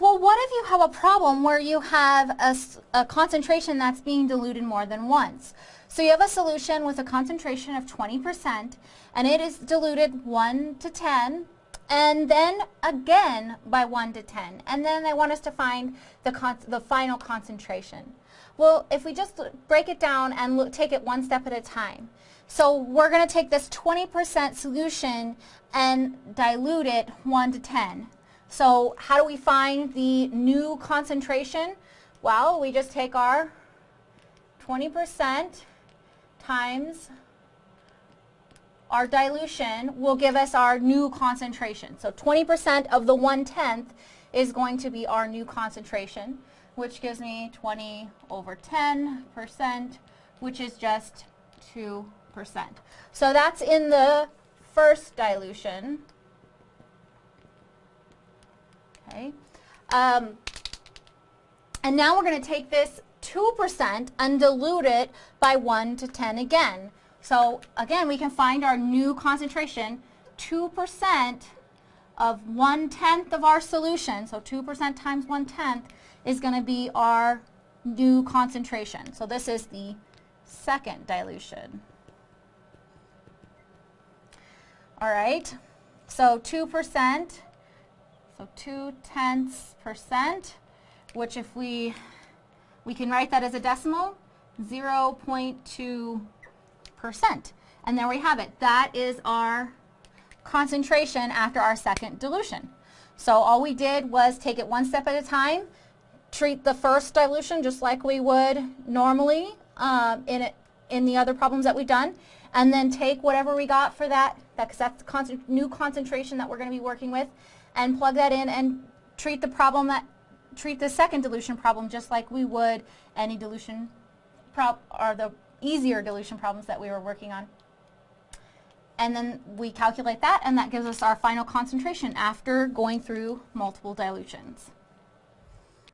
well what if you have a problem where you have a, a concentration that's being diluted more than once? So you have a solution with a concentration of 20% and it is diluted 1 to 10 and then again by 1 to 10 and then they want us to find the, the final concentration. Well, if we just break it down and look, take it one step at a time. So we're going to take this 20% solution and dilute it 1 to 10. So how do we find the new concentration? Well, we just take our 20% times our dilution will give us our new concentration. So 20% of the 1 tenth is going to be our new concentration, which gives me 20 over 10%, which is just 2%. So that's in the first dilution. Okay. Um, and now we're going to take this 2% and dilute it by 1 to 10 again. So again, we can find our new concentration, 2% of 1 tenth of our solution, so 2% times 1 tenth is going to be our new concentration. So this is the second dilution. All right, so 2%, so 2 tenths percent, which if we, we can write that as a decimal, 0.2 percent. And there we have it. That is our concentration after our second dilution. So all we did was take it one step at a time, treat the first dilution just like we would normally um, in, it, in the other problems that we've done, and then take whatever we got for that, because that's the con new concentration that we're going to be working with, and plug that in and treat the problem that treat the second dilution problem just like we would any dilution prop or the easier dilution problems that we were working on. And then we calculate that and that gives us our final concentration after going through multiple dilutions.